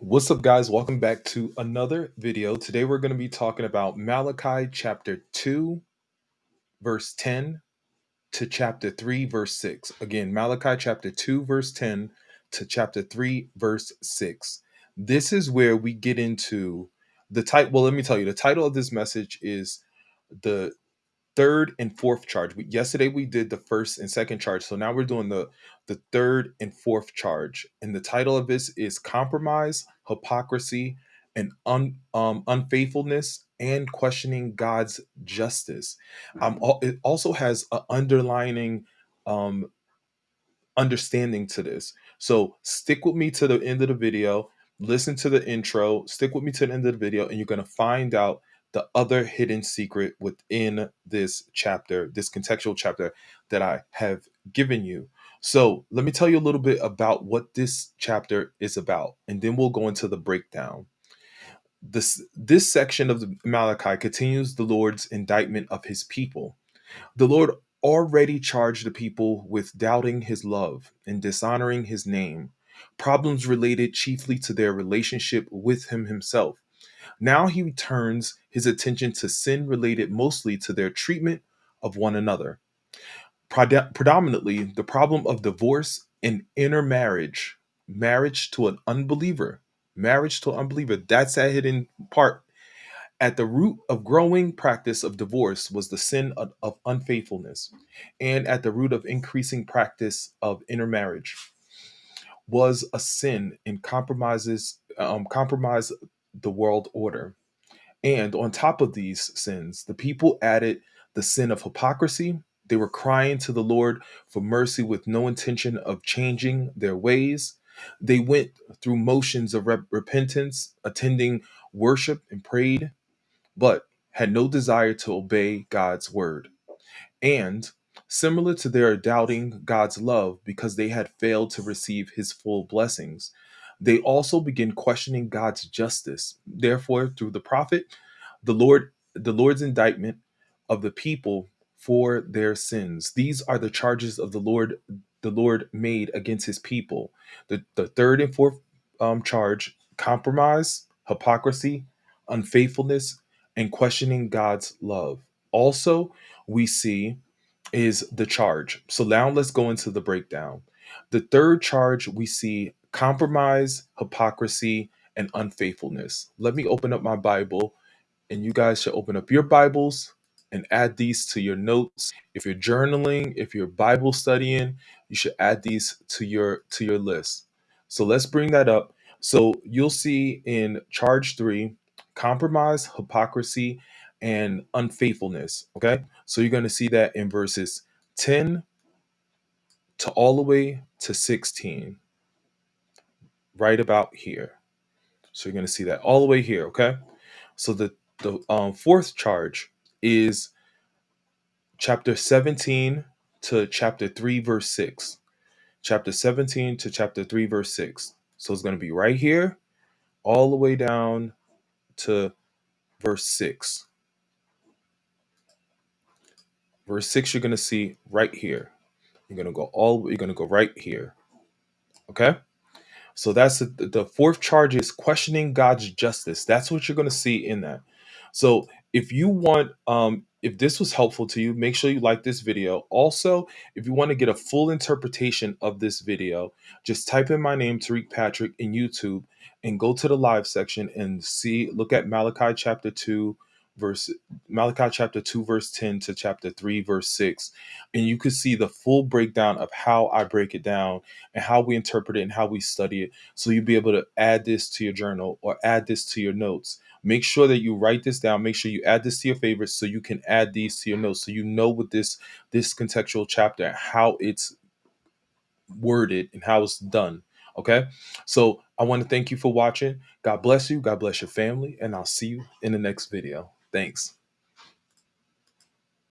What's up, guys? Welcome back to another video. Today, we're going to be talking about Malachi chapter 2, verse 10 to chapter 3, verse 6. Again, Malachi chapter 2, verse 10 to chapter 3, verse 6. This is where we get into the title. Well, let me tell you, the title of this message is the third and fourth charge. We, yesterday we did the first and second charge, so now we're doing the the third and fourth charge. And the title of this is compromise, hypocrisy, and un, um, unfaithfulness, and questioning God's justice. Um, al- it also has an underlining um, understanding to this. So stick with me to the end of the video, listen to the intro, stick with me to the end of the video, and you're going to find out the other hidden secret within this chapter, this contextual chapter that I have given you. So let me tell you a little bit about what this chapter is about, and then we'll go into the breakdown. This this section of the Malachi continues the Lord's indictment of his people the Lord already charged the people with doubting his love and dishonoring his name, problems related chiefly to their relationship with him himself. Now he turns his attention to sin related mostly to their treatment of one another. Predominantly, the problem of divorce and intermarriage, marriage to an unbeliever, marriage to an unbeliever, that's that hidden part at the root of growing practice of divorce was the sin of, of unfaithfulness, and at the root of increasing practice of intermarriage was a sin and compromises um, compromise the world order. And on top of these sins, the people added the sin of hypocrisy. They were crying to the Lord for mercy with no intention of changing their ways. They went through motions of rep- repentance, attending worship and prayed, but had no desire to obey God's word. And similar to their doubting God's love because they had failed to receive his full blessings, they also begin questioning God's justice. Therefore, through the prophet, the Lord the Lord's indictment of the people for their sins. These are the charges of the Lord the Lord made against his people. The, the third and fourth um, charge compromise, hypocrisy, unfaithfulness, and questioning God's love. Also, we see is the charge. So now let's go into the breakdown. The third charge we see compromise, hypocrisy, and unfaithfulness. Let me open up my Bible, and you guys should open up your Bibles and add these to your notes. If you're journaling, if you're Bible studying, you should add these to your to your list. So let's bring that up. So you'll see in charge 3 compromise, hypocrisy, and unfaithfulness, okay? So you're going to see that in verses 10 to all the way to 16, right about here. So you're going to see that all the way here, okay? So the the um, fourth charge is chapter 17 to chapter 3 verse 6. Chapter 17 to chapter 3 verse 6. So it's going to be right here all the way down to verse 6. Verse 6 you're going to see right here. You're going to go all you're going to go right here. Okay? So that's the, the fourth charge is questioning God's justice. That's what you're going to see in that. So if you want, um, if this was helpful to you, make sure you like this video. Also, if you want to get a full interpretation of this video, just type in my name, Tariq Patrick, in YouTube and go to the live section and see, look at Malachi chapter 2, verse Malachi chapter 2, verse 10 to chapter 3, verse 6. And you can see the full breakdown of how I break it down and how we interpret it and how we study it. So you'll be able to add this to your journal or add this to your notes. Make sure that you write this down. Make sure you add this to your favorites so you can add these to your notes so you know what this this contextual chapter how it's worded and how it's done. Okay? So I want to thank you for watching. God bless you. God bless your family and I'll see you in the next video. Thanks.